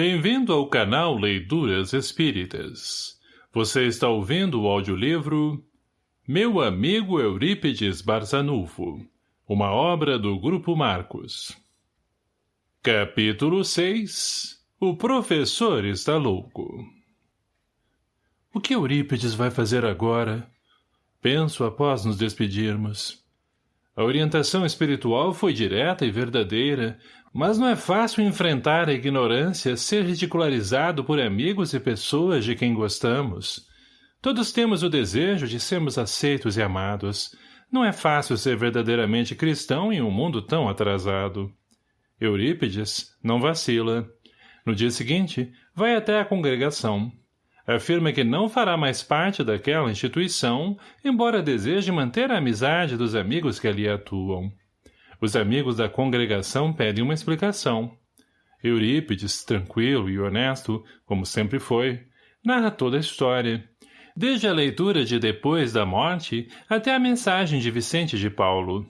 Bem-vindo ao canal Leituras Espíritas. Você está ouvindo o audiolivro Meu Amigo Eurípides Barzanufo, uma obra do Grupo Marcos. Capítulo 6 O Professor está louco O que Eurípides vai fazer agora? Penso após nos despedirmos. A orientação espiritual foi direta e verdadeira, mas não é fácil enfrentar a ignorância, ser ridicularizado por amigos e pessoas de quem gostamos. Todos temos o desejo de sermos aceitos e amados. Não é fácil ser verdadeiramente cristão em um mundo tão atrasado. Eurípides não vacila. No dia seguinte, vai até a congregação. Afirma que não fará mais parte daquela instituição, embora deseje manter a amizade dos amigos que ali atuam. Os amigos da congregação pedem uma explicação. Eurípides, tranquilo e honesto, como sempre foi, narra toda a história, desde a leitura de Depois da Morte até a mensagem de Vicente de Paulo.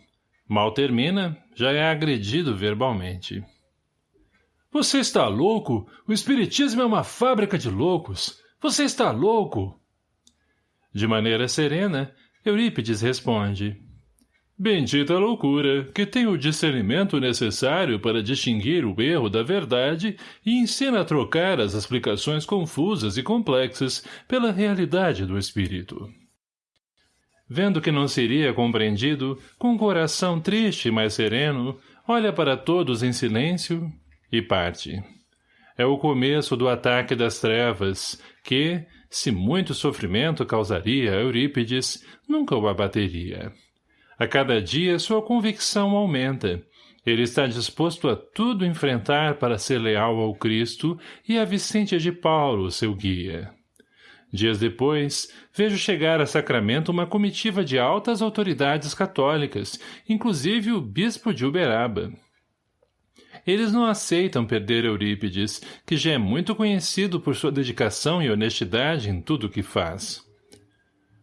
Mal termina, já é agredido verbalmente. Você está louco? O espiritismo é uma fábrica de loucos. Você está louco? De maneira serena, Eurípides responde. Bendita loucura, que tem o discernimento necessário para distinguir o erro da verdade e ensina a trocar as explicações confusas e complexas pela realidade do espírito. Vendo que não seria compreendido, com o coração triste mas sereno, olha para todos em silêncio e parte. É o começo do ataque das trevas, que, se muito sofrimento causaria a Eurípides, nunca o abateria. A cada dia sua convicção aumenta. Ele está disposto a tudo enfrentar para ser leal ao Cristo e a Vicente de Paulo, seu guia. Dias depois, vejo chegar a Sacramento uma comitiva de altas autoridades católicas, inclusive o bispo de Uberaba. Eles não aceitam perder Eurípides, que já é muito conhecido por sua dedicação e honestidade em tudo o que faz.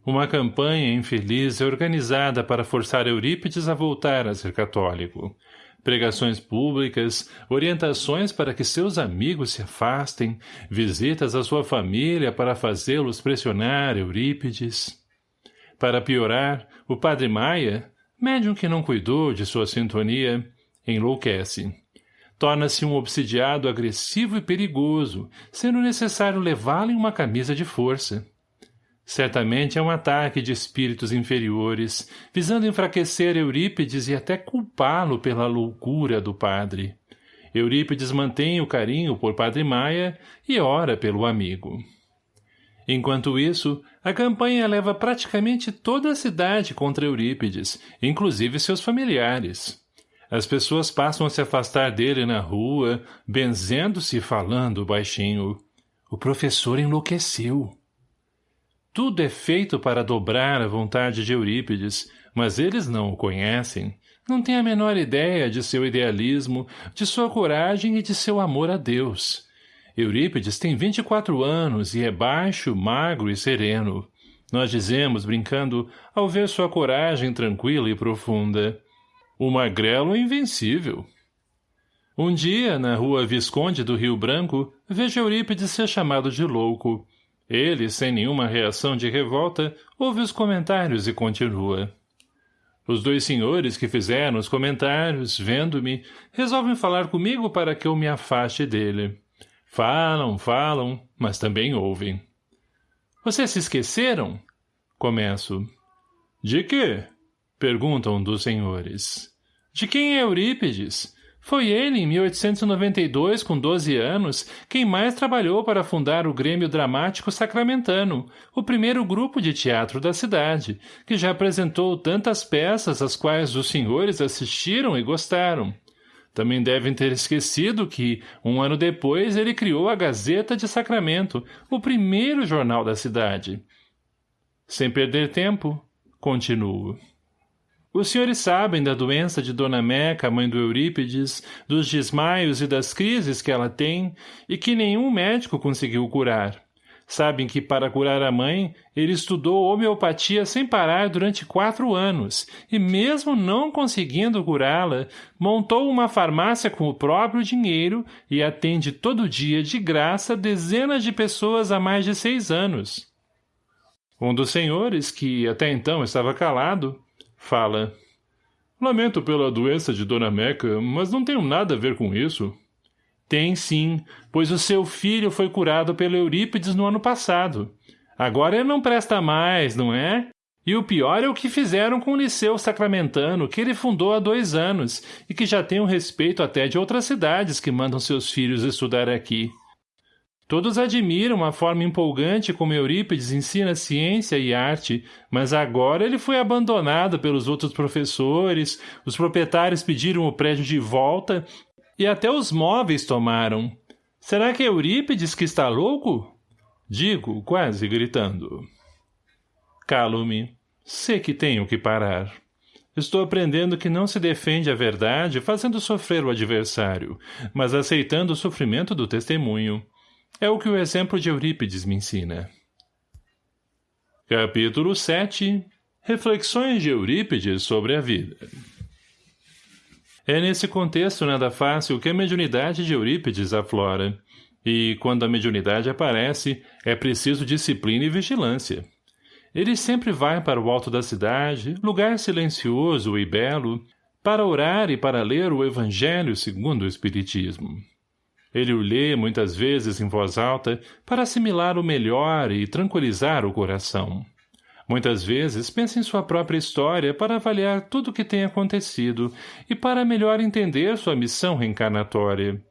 Uma campanha infeliz é organizada para forçar Eurípides a voltar a ser católico. Pregações públicas, orientações para que seus amigos se afastem, visitas à sua família para fazê-los pressionar Eurípides. Para piorar, o padre Maia, médium que não cuidou de sua sintonia, enlouquece. Torna-se um obsidiado agressivo e perigoso, sendo necessário levá-lo em uma camisa de força. Certamente é um ataque de espíritos inferiores, visando enfraquecer Eurípides e até culpá-lo pela loucura do padre. Eurípides mantém o carinho por Padre Maia e ora pelo amigo. Enquanto isso, a campanha leva praticamente toda a cidade contra Eurípides, inclusive seus familiares. As pessoas passam a se afastar dele na rua, benzendo-se e falando baixinho. O professor enlouqueceu. Tudo é feito para dobrar a vontade de Eurípides, mas eles não o conhecem. Não têm a menor ideia de seu idealismo, de sua coragem e de seu amor a Deus. Eurípides tem 24 anos e é baixo, magro e sereno. Nós dizemos, brincando, ao ver sua coragem tranquila e profunda. O magrelo é invencível. Um dia, na rua Visconde do Rio Branco, vejo Eurípides ser chamado de louco. Ele, sem nenhuma reação de revolta, ouve os comentários e continua. Os dois senhores que fizeram os comentários, vendo-me, resolvem falar comigo para que eu me afaste dele. Falam, falam, mas também ouvem. Vocês se esqueceram? Começo. De quê? Perguntam dos senhores. De quem é Eurípides? Foi ele, em 1892, com 12 anos, quem mais trabalhou para fundar o Grêmio Dramático Sacramentano, o primeiro grupo de teatro da cidade, que já apresentou tantas peças às quais os senhores assistiram e gostaram. Também devem ter esquecido que, um ano depois, ele criou a Gazeta de Sacramento, o primeiro jornal da cidade. Sem perder tempo, continuo. Os senhores sabem da doença de Dona Meca, mãe do Eurípides, dos desmaios e das crises que ela tem, e que nenhum médico conseguiu curar. sabem que para curar a mãe, ele estudou homeopatia sem parar durante quatro anos, e mesmo não conseguindo curá-la, montou uma farmácia com o próprio dinheiro e atende todo dia de graça dezenas de pessoas há mais de seis anos. Um dos senhores, que até então estava calado, fala. Lamento pela doença de Dona Meca, mas não tenho nada a ver com isso. Tem sim, pois o seu filho foi curado pelo Eurípides no ano passado. Agora ele não presta mais, não é? E o pior é o que fizeram com o Liceu Sacramentano, que ele fundou há dois anos, e que já tem um respeito até de outras cidades que mandam seus filhos estudar aqui. Todos admiram a forma empolgante como Eurípides ensina ciência e arte, mas agora ele foi abandonado pelos outros professores, os proprietários pediram o prédio de volta e até os móveis tomaram. Será que é Eurípides que está louco? Digo, quase gritando. Calo-me. Sei que tenho que parar. Estou aprendendo que não se defende a verdade fazendo sofrer o adversário, mas aceitando o sofrimento do testemunho. É o que o exemplo de Eurípides me ensina. Capítulo 7 Reflexões de Eurípides sobre a vida é nesse contexto nada fácil que a mediunidade de Eurípides aflora. E, quando a mediunidade aparece, é preciso disciplina e vigilância. Ele sempre vai para o alto da cidade, lugar silencioso e belo, para orar e para ler o Evangelho segundo o Espiritismo. Ele o lê muitas vezes em voz alta para assimilar o melhor e tranquilizar o coração. Muitas vezes pensa em sua própria história para avaliar tudo o que tem acontecido e para melhor entender sua missão reencarnatória.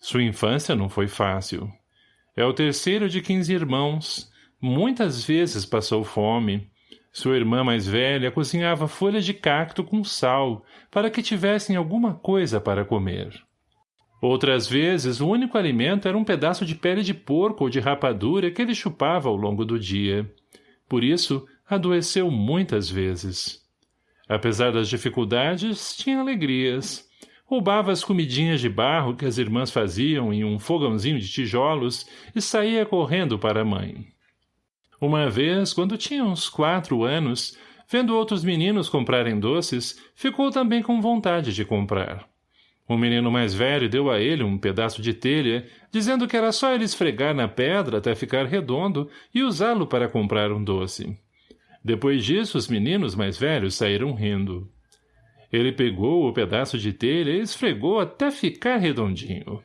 Sua infância não foi fácil. É o terceiro de quinze irmãos. Muitas vezes passou fome. Sua irmã mais velha cozinhava folhas de cacto com sal para que tivessem alguma coisa para comer. Outras vezes, o único alimento era um pedaço de pele de porco ou de rapadura que ele chupava ao longo do dia. Por isso, adoeceu muitas vezes. Apesar das dificuldades, tinha alegrias. Roubava as comidinhas de barro que as irmãs faziam em um fogãozinho de tijolos e saía correndo para a mãe. Uma vez, quando tinha uns quatro anos, vendo outros meninos comprarem doces, ficou também com vontade de comprar. O menino mais velho deu a ele um pedaço de telha, dizendo que era só ele esfregar na pedra até ficar redondo e usá-lo para comprar um doce. Depois disso, os meninos mais velhos saíram rindo. Ele pegou o pedaço de telha e esfregou até ficar redondinho.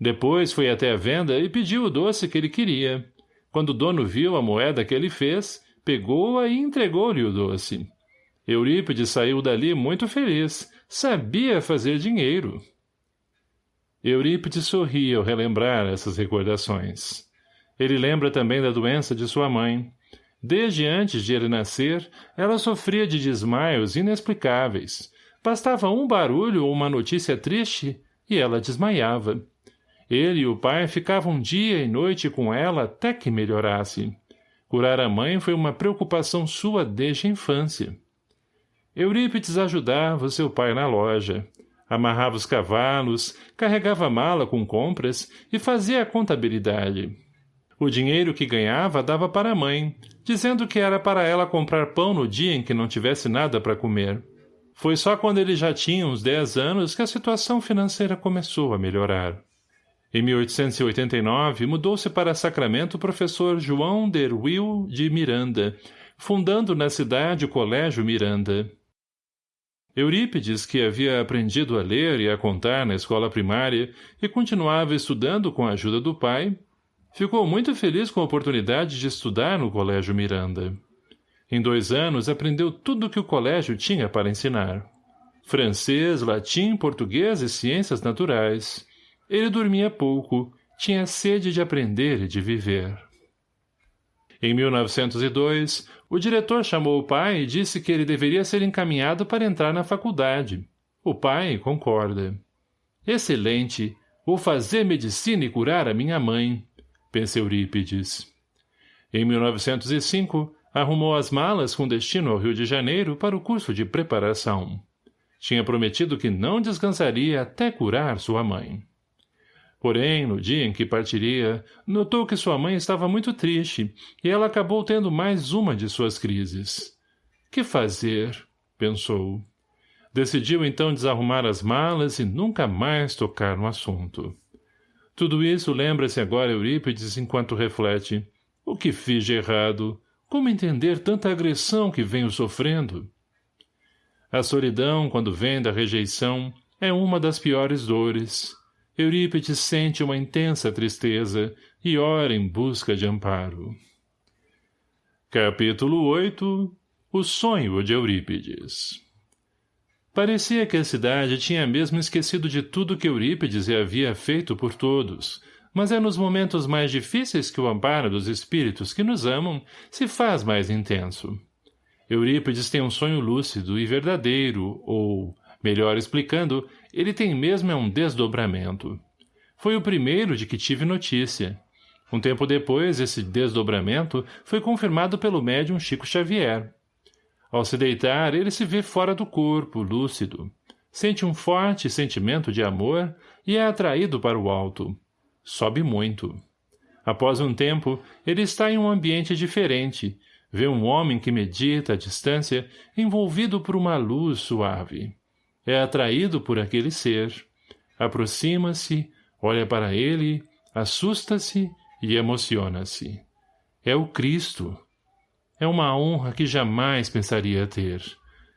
Depois foi até a venda e pediu o doce que ele queria. Quando o dono viu a moeda que ele fez, pegou-a e entregou-lhe o doce. Eurípides saiu dali muito feliz, Sabia fazer dinheiro. Eurípides sorria ao relembrar essas recordações. Ele lembra também da doença de sua mãe. Desde antes de ele nascer, ela sofria de desmaios inexplicáveis. Bastava um barulho ou uma notícia triste e ela desmaiava. Ele e o pai ficavam dia e noite com ela até que melhorasse. Curar a mãe foi uma preocupação sua desde a infância. Eurípides ajudava seu pai na loja. Amarrava os cavalos, carregava mala com compras e fazia a contabilidade. O dinheiro que ganhava dava para a mãe, dizendo que era para ela comprar pão no dia em que não tivesse nada para comer. Foi só quando ele já tinha uns dez anos que a situação financeira começou a melhorar. Em 1889, mudou-se para Sacramento o professor João Derwil de Miranda, fundando na cidade o Colégio Miranda. Eurípides, que havia aprendido a ler e a contar na escola primária e continuava estudando com a ajuda do pai, ficou muito feliz com a oportunidade de estudar no Colégio Miranda. Em dois anos aprendeu tudo o que o colégio tinha para ensinar. Francês, latim, português e ciências naturais. Ele dormia pouco, tinha sede de aprender e de viver. Em 1902, o diretor chamou o pai e disse que ele deveria ser encaminhado para entrar na faculdade. O pai concorda. Excelente! Vou fazer medicina e curar a minha mãe, pensa Eurípides. Em 1905, arrumou as malas com destino ao Rio de Janeiro para o curso de preparação. Tinha prometido que não descansaria até curar sua mãe. Porém, no dia em que partiria, notou que sua mãe estava muito triste e ela acabou tendo mais uma de suas crises. Que fazer? pensou. Decidiu então desarrumar as malas e nunca mais tocar no assunto. Tudo isso lembra-se agora Eurípides enquanto reflete. O que fiz de errado? Como entender tanta agressão que venho sofrendo? A solidão, quando vem da rejeição, é uma das piores dores. Eurípides sente uma intensa tristeza e ora em busca de amparo. Capítulo 8 O sonho de Eurípides Parecia que a cidade tinha mesmo esquecido de tudo que Eurípides havia feito por todos, mas é nos momentos mais difíceis que o amparo dos espíritos que nos amam se faz mais intenso. Eurípides tem um sonho lúcido e verdadeiro, ou, melhor explicando, ele tem mesmo é um desdobramento. Foi o primeiro de que tive notícia. Um tempo depois, esse desdobramento foi confirmado pelo médium Chico Xavier. Ao se deitar, ele se vê fora do corpo, lúcido. Sente um forte sentimento de amor e é atraído para o alto. Sobe muito. Após um tempo, ele está em um ambiente diferente. Vê um homem que medita à distância, envolvido por uma luz suave. É atraído por aquele ser. Aproxima-se, olha para ele, assusta-se e emociona-se. É o Cristo. É uma honra que jamais pensaria ter.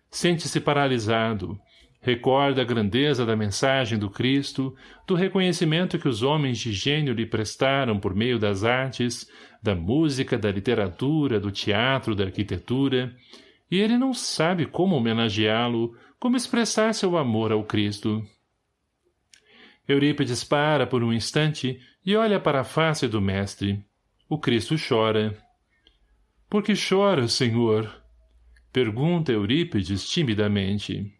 Sente-se paralisado. Recorda a grandeza da mensagem do Cristo, do reconhecimento que os homens de gênio lhe prestaram por meio das artes, da música, da literatura, do teatro, da arquitetura, e ele não sabe como homenageá-lo, como expressar seu amor ao Cristo. Eurípides para por um instante e olha para a face do mestre. O Cristo chora. — Por que chora, senhor? Pergunta Eurípides timidamente.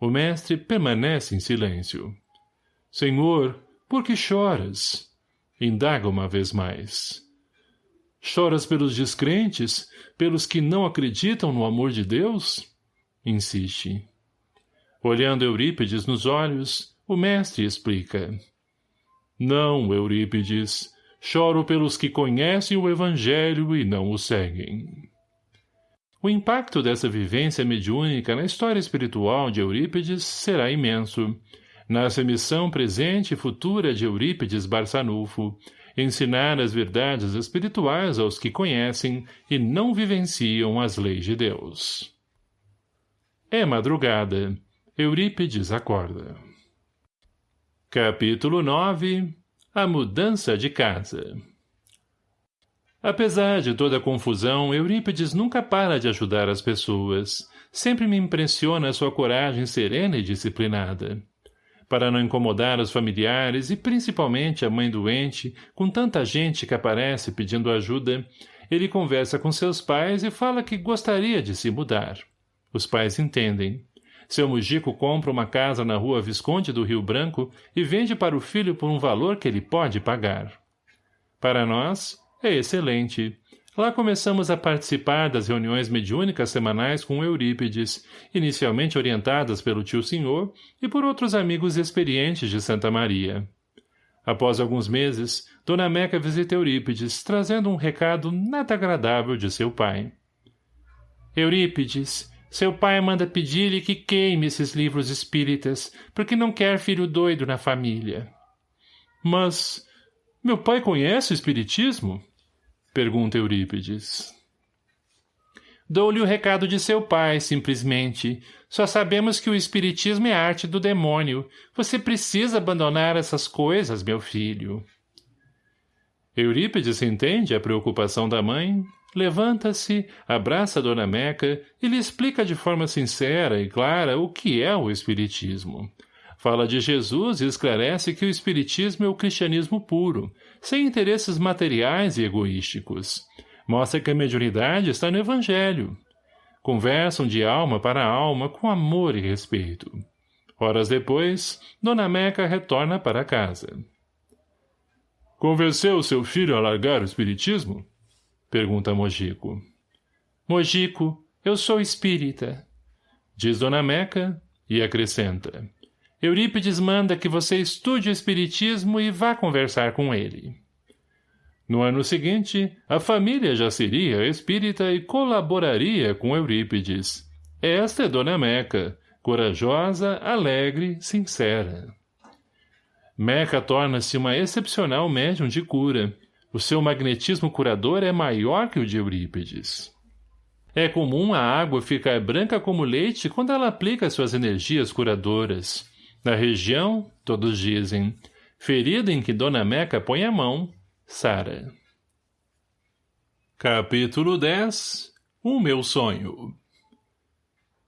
O mestre permanece em silêncio. — Senhor, por que choras? Indaga uma vez mais. Choras pelos descrentes, pelos que não acreditam no amor de Deus? Insiste. Olhando Eurípides nos olhos, o mestre explica. Não, Eurípides, choro pelos que conhecem o Evangelho e não o seguem. O impacto dessa vivência mediúnica na história espiritual de Eurípides será imenso. Nessa missão presente e futura de Eurípides Barçanufo, ensinar as verdades espirituais aos que conhecem e não vivenciam as leis de Deus. É madrugada. Eurípides acorda. Capítulo 9 A mudança de casa Apesar de toda a confusão, Eurípides nunca para de ajudar as pessoas. Sempre me impressiona sua coragem serena e disciplinada. Para não incomodar os familiares e principalmente a mãe doente, com tanta gente que aparece pedindo ajuda, ele conversa com seus pais e fala que gostaria de se mudar. Os pais entendem. Seu Mujico compra uma casa na rua Visconde do Rio Branco e vende para o filho por um valor que ele pode pagar. Para nós, é excelente. Lá começamos a participar das reuniões mediúnicas semanais com Eurípides, inicialmente orientadas pelo tio senhor e por outros amigos experientes de Santa Maria. Após alguns meses, Dona Meca visita Eurípides, trazendo um recado nada agradável de seu pai. Eurípides, seu pai manda pedir-lhe que queime esses livros espíritas, porque não quer filho doido na família. Mas meu pai conhece o espiritismo? Pergunta Eurípides. Dou-lhe o recado de seu pai, simplesmente. Só sabemos que o espiritismo é arte do demônio. Você precisa abandonar essas coisas, meu filho. Eurípides entende a preocupação da mãe, levanta-se, abraça Dona Meca e lhe explica de forma sincera e clara o que é o Espiritismo. Fala de Jesus e esclarece que o Espiritismo é o cristianismo puro, sem interesses materiais e egoísticos. Mostra que a mediunidade está no Evangelho. Conversam de alma para alma com amor e respeito. Horas depois, Dona Meca retorna para casa. Convenceu seu filho a largar o espiritismo? Pergunta Mojico. Mojico, eu sou espírita. Diz Dona Meca e acrescenta. Eurípides manda que você estude o espiritismo e vá conversar com ele. No ano seguinte, a família já seria espírita e colaboraria com Eurípides. Esta é Dona Meca, corajosa, alegre, sincera. Meca torna-se uma excepcional médium de cura. O seu magnetismo curador é maior que o de Eurípides. É comum a água ficar branca como leite quando ela aplica suas energias curadoras. Na região, todos dizem, ferida em que Dona Meca põe a mão, Sara. Capítulo 10 O meu sonho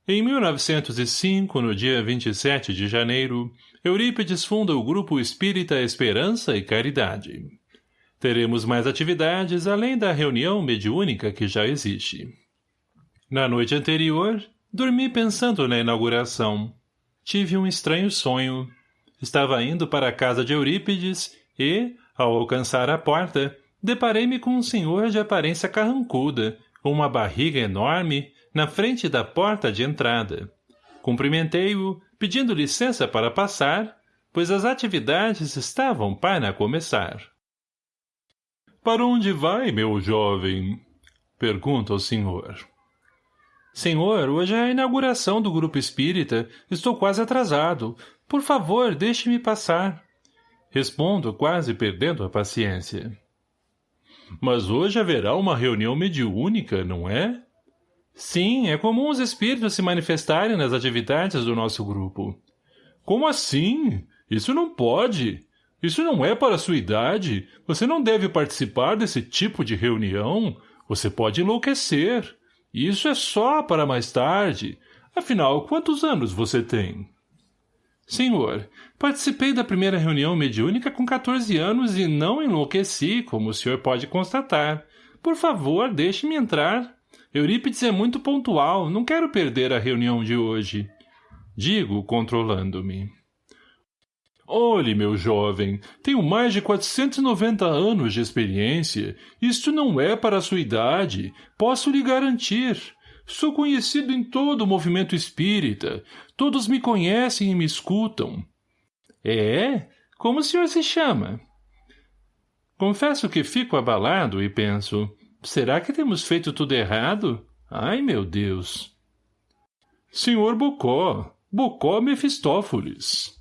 Em 1905, no dia 27 de janeiro, Eurípides funda o Grupo Espírita Esperança e Caridade. Teremos mais atividades além da reunião mediúnica que já existe. Na noite anterior, dormi pensando na inauguração. Tive um estranho sonho. Estava indo para a casa de Eurípides e, ao alcançar a porta, deparei-me com um senhor de aparência carrancuda, com uma barriga enorme, na frente da porta de entrada. Cumprimentei-o, pedindo licença para passar, pois as atividades estavam para começar. — Para onde vai, meu jovem? — pergunta o senhor. — Senhor, hoje é a inauguração do grupo espírita. Estou quase atrasado. Por favor, deixe-me passar. Respondo, quase perdendo a paciência. Mas hoje haverá uma reunião mediúnica, não é? Sim, é comum os espíritos se manifestarem nas atividades do nosso grupo. Como assim? Isso não pode. Isso não é para sua idade. Você não deve participar desse tipo de reunião. Você pode enlouquecer. Isso é só para mais tarde. Afinal, quantos anos você tem? Senhor, participei da primeira reunião mediúnica com 14 anos e não enlouqueci, como o senhor pode constatar. Por favor, deixe-me entrar. Eurípides é muito pontual, não quero perder a reunião de hoje. Digo, controlando-me. Olhe, meu jovem, tenho mais de 490 anos de experiência. Isto não é para a sua idade, posso lhe garantir. Sou conhecido em todo o movimento espírita. Todos me conhecem e me escutam. É? Como o senhor se chama? Confesso que fico abalado e penso, será que temos feito tudo errado? Ai, meu Deus! Senhor Bocó, Bocó Mefistófeles.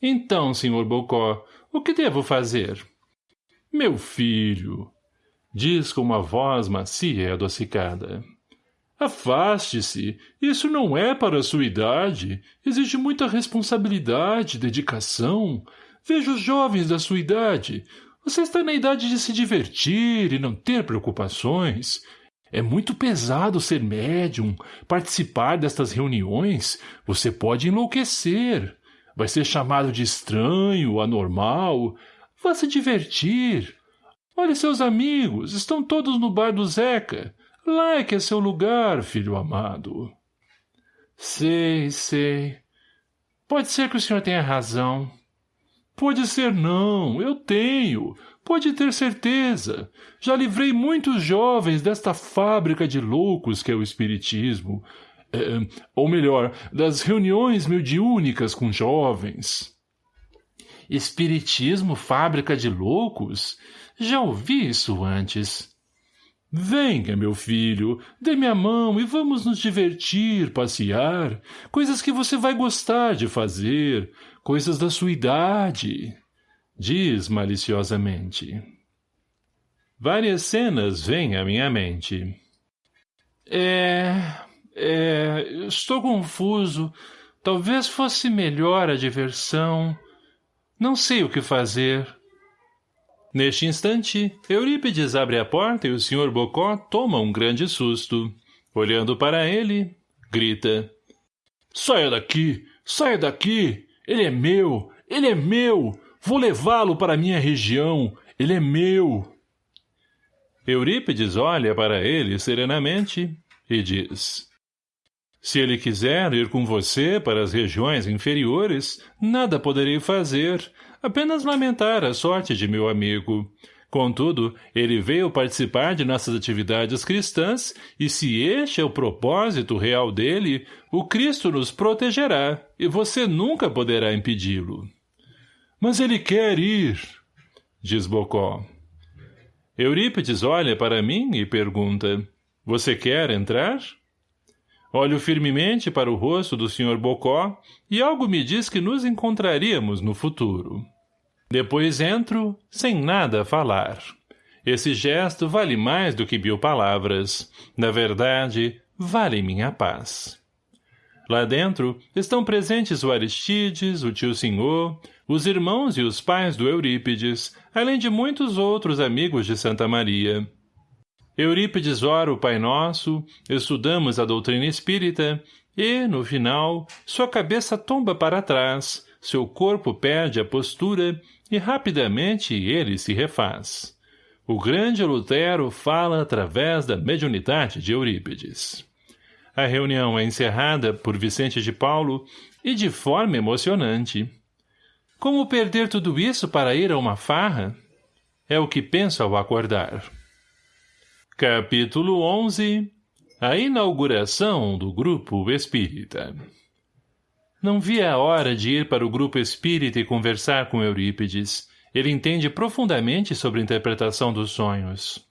Então, senhor Bocó, o que devo fazer? Meu filho, diz com uma voz macia e adocicada. Afaste-se. Isso não é para a sua idade. Exige muita responsabilidade, dedicação. Veja os jovens da sua idade. Você está na idade de se divertir e não ter preocupações. É muito pesado ser médium, participar destas reuniões. Você pode enlouquecer. Vai ser chamado de estranho, anormal. Vá se divertir. Olhe seus amigos, estão todos no bar do Zeca. Lá é que é seu lugar, filho amado. Sei, sei. Pode ser que o senhor tenha razão. Pode ser não, eu tenho. Pode ter certeza. Já livrei muitos jovens desta fábrica de loucos que é o espiritismo. É, ou melhor, das reuniões mediúnicas com jovens. Espiritismo fábrica de loucos? Já ouvi isso antes. Venha, meu filho, dê-me a mão e vamos nos divertir, passear, coisas que você vai gostar de fazer, coisas da sua idade, diz maliciosamente. Várias cenas vêm à minha mente. É... é... estou confuso. Talvez fosse melhor a diversão. Não sei o que fazer. Neste instante, Eurípides abre a porta e o Sr. Bocó toma um grande susto. Olhando para ele, grita. Saia daqui! Saia daqui! Ele é meu! Ele é meu! Vou levá-lo para minha região! Ele é meu! Eurípides olha para ele serenamente e diz. Se ele quiser ir com você para as regiões inferiores, nada poderei fazer, apenas lamentar a sorte de meu amigo. Contudo, ele veio participar de nossas atividades cristãs e se este é o propósito real dele, o Cristo nos protegerá e você nunca poderá impedi-lo. Mas ele quer ir, diz Bocó. Eurípides olha para mim e pergunta, você quer entrar? Olho firmemente para o rosto do Sr. Bocó e algo me diz que nos encontraríamos no futuro. Depois entro, sem nada falar. Esse gesto vale mais do que mil palavras. Na verdade, vale minha paz. Lá dentro estão presentes o Aristides, o tio Senhor, os irmãos e os pais do Eurípides, além de muitos outros amigos de Santa Maria. Eurípides ora o Pai Nosso, estudamos a doutrina espírita e, no final, sua cabeça tomba para trás, seu corpo perde a postura e rapidamente ele se refaz. O grande Lutero fala através da mediunidade de Eurípides. A reunião é encerrada por Vicente de Paulo e de forma emocionante. Como perder tudo isso para ir a uma farra? É o que penso ao acordar. Capítulo 11 A inauguração do Grupo Espírita Não via a hora de ir para o Grupo Espírita e conversar com Eurípides. Ele entende profundamente sobre a interpretação dos sonhos.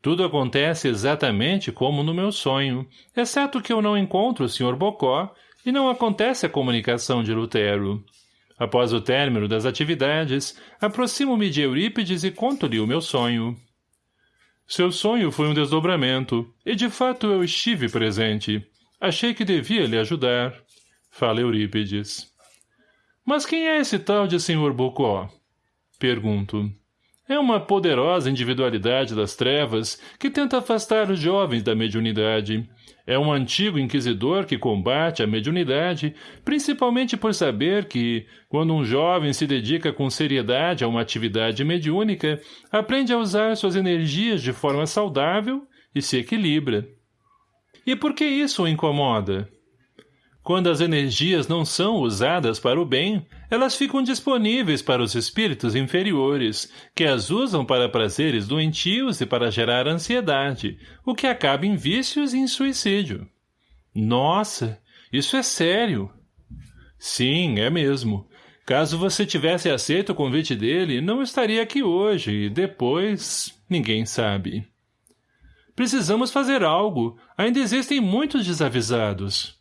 Tudo acontece exatamente como no meu sonho, exceto que eu não encontro o Sr. Bocó e não acontece a comunicação de Lutero. Após o término das atividades, aproximo-me de Eurípides e conto-lhe o meu sonho. Seu sonho foi um desdobramento, e de fato eu estive presente. Achei que devia lhe ajudar. Fala Eurípides. Mas quem é esse tal de Sr. Bocó? Pergunto. É uma poderosa individualidade das trevas que tenta afastar os jovens da mediunidade. É um antigo inquisidor que combate a mediunidade, principalmente por saber que, quando um jovem se dedica com seriedade a uma atividade mediúnica, aprende a usar suas energias de forma saudável e se equilibra. E por que isso o incomoda? Quando as energias não são usadas para o bem, elas ficam disponíveis para os espíritos inferiores, que as usam para prazeres doentios e para gerar ansiedade, o que acaba em vícios e em suicídio. Nossa, isso é sério. Sim, é mesmo. Caso você tivesse aceito o convite dele, não estaria aqui hoje, e depois... ninguém sabe. Precisamos fazer algo. Ainda existem muitos desavisados.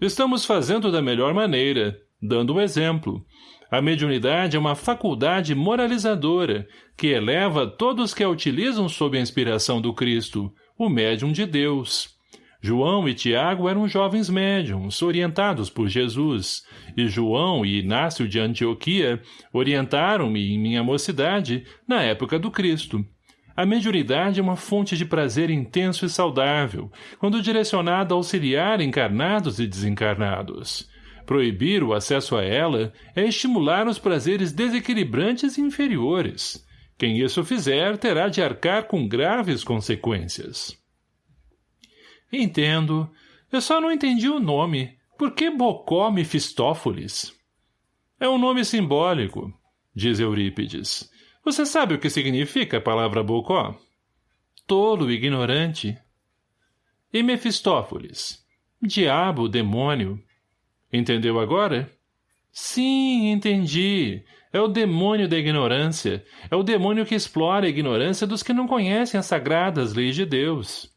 Estamos fazendo da melhor maneira, dando um exemplo. A mediunidade é uma faculdade moralizadora, que eleva todos que a utilizam sob a inspiração do Cristo, o médium de Deus. João e Tiago eram jovens médiums, orientados por Jesus, e João e Inácio de Antioquia orientaram-me em minha mocidade, na época do Cristo. A mediunidade é uma fonte de prazer intenso e saudável, quando direcionada a auxiliar encarnados e desencarnados. Proibir o acesso a ela é estimular os prazeres desequilibrantes e inferiores. Quem isso fizer terá de arcar com graves consequências. Entendo. Eu só não entendi o nome. Por que Bocó Mefistófeles? É um nome simbólico, diz Eurípides. Você sabe o que significa a palavra Bocó? Tolo, ignorante. E Mefistófeles? Diabo, demônio. Entendeu agora? Sim, entendi. É o demônio da ignorância. É o demônio que explora a ignorância dos que não conhecem as sagradas leis de Deus.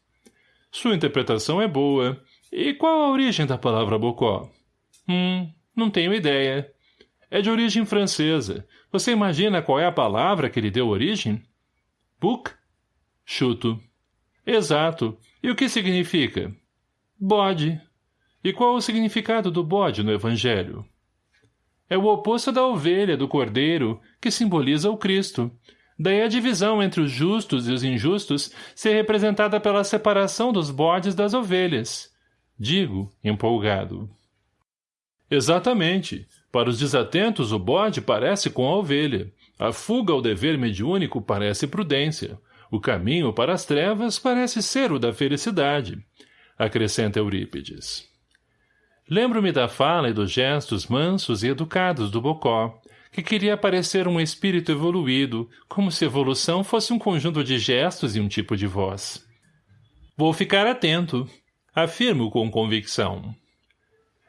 Sua interpretação é boa. E qual a origem da palavra Bocó? Hum, não tenho ideia. É de origem francesa. Você imagina qual é a palavra que lhe deu origem? Book? Chuto. Exato. E o que significa? Bode. E qual o significado do bode no Evangelho? É o oposto da ovelha, do cordeiro, que simboliza o Cristo. Daí a divisão entre os justos e os injustos ser representada pela separação dos bodes das ovelhas. Digo, empolgado. Exatamente. Para os desatentos, o bode parece com a ovelha. A fuga ao dever mediúnico parece prudência. O caminho para as trevas parece ser o da felicidade. Acrescenta Eurípides. Lembro-me da fala e dos gestos mansos e educados do Bocó, que queria parecer um espírito evoluído, como se evolução fosse um conjunto de gestos e um tipo de voz. Vou ficar atento, afirmo com convicção.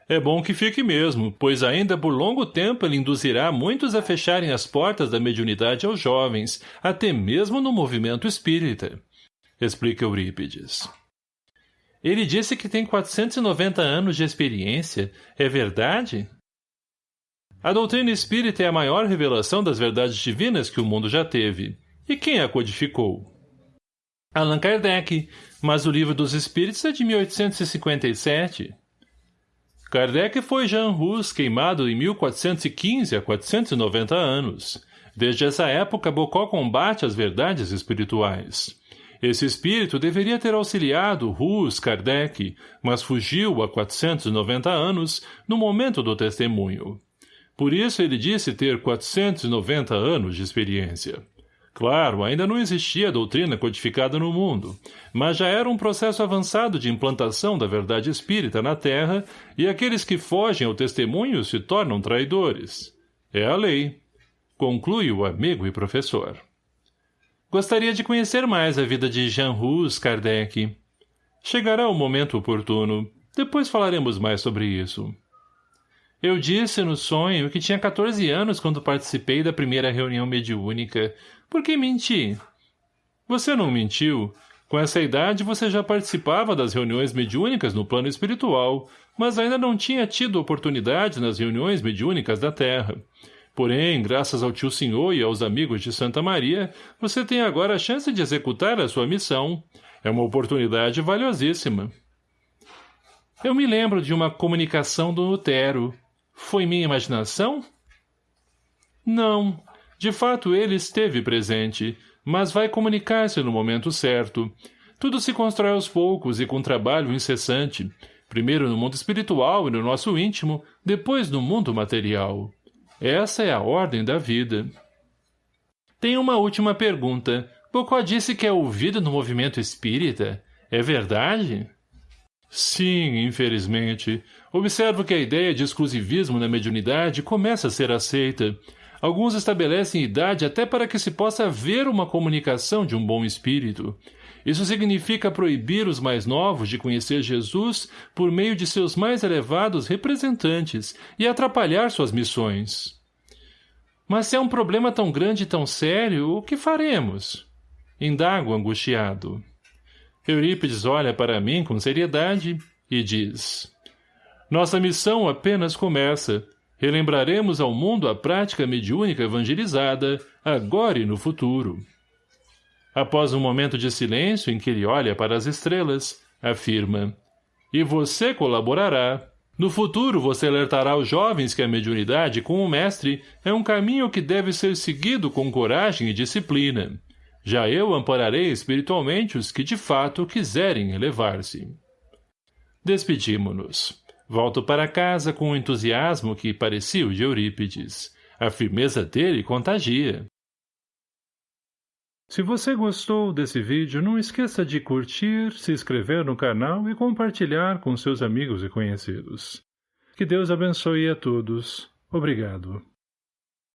É bom que fique mesmo, pois ainda por longo tempo ele induzirá muitos a fecharem as portas da mediunidade aos jovens, até mesmo no movimento espírita. Explica Eurípides. Ele disse que tem 490 anos de experiência. É verdade? A doutrina espírita é a maior revelação das verdades divinas que o mundo já teve. E quem a codificou? Allan Kardec, mas o livro dos Espíritos é de 1857. Kardec foi Jean Hus queimado em 1415 a 490 anos. Desde essa época, Bocó combate as verdades espirituais. Esse espírito deveria ter auxiliado Hus Kardec, mas fugiu há 490 anos, no momento do testemunho. Por isso ele disse ter 490 anos de experiência. Claro, ainda não existia doutrina codificada no mundo, mas já era um processo avançado de implantação da verdade espírita na Terra e aqueles que fogem ao testemunho se tornam traidores. É a lei. Conclui o amigo e professor. Gostaria de conhecer mais a vida de Jean Hus Kardec. Chegará o momento oportuno. Depois falaremos mais sobre isso. Eu disse no sonho que tinha 14 anos quando participei da primeira reunião mediúnica. Por que menti? Você não mentiu. Com essa idade você já participava das reuniões mediúnicas no plano espiritual, mas ainda não tinha tido oportunidade nas reuniões mediúnicas da Terra. Porém, graças ao tio senhor e aos amigos de Santa Maria, você tem agora a chance de executar a sua missão. É uma oportunidade valiosíssima. Eu me lembro de uma comunicação do Lutero. Foi minha imaginação? Não. De fato, ele esteve presente, mas vai comunicar-se no momento certo. Tudo se constrói aos poucos e com trabalho incessante. Primeiro no mundo espiritual e no nosso íntimo, depois no mundo material. Essa é a ordem da vida. Tem uma última pergunta. Bocó disse que é ouvido no movimento espírita. É verdade? Sim, infelizmente. Observo que a ideia de exclusivismo na mediunidade começa a ser aceita. Alguns estabelecem idade até para que se possa ver uma comunicação de um bom espírito. Isso significa proibir os mais novos de conhecer Jesus por meio de seus mais elevados representantes e atrapalhar suas missões. Mas se é um problema tão grande e tão sério, o que faremos? Indago angustiado. Eurípides olha para mim com seriedade e diz Nossa missão apenas começa. Relembraremos ao mundo a prática mediúnica evangelizada, agora e no futuro. Após um momento de silêncio em que ele olha para as estrelas, afirma, e você colaborará. No futuro, você alertará os jovens que a mediunidade com o mestre é um caminho que deve ser seguido com coragem e disciplina. Já eu ampararei espiritualmente os que de fato quiserem elevar-se. Despedimo-nos. Volto para casa com o entusiasmo que parecia o de Eurípides. A firmeza dele contagia. Se você gostou desse vídeo, não esqueça de curtir, se inscrever no canal e compartilhar com seus amigos e conhecidos. Que Deus abençoe a todos. Obrigado.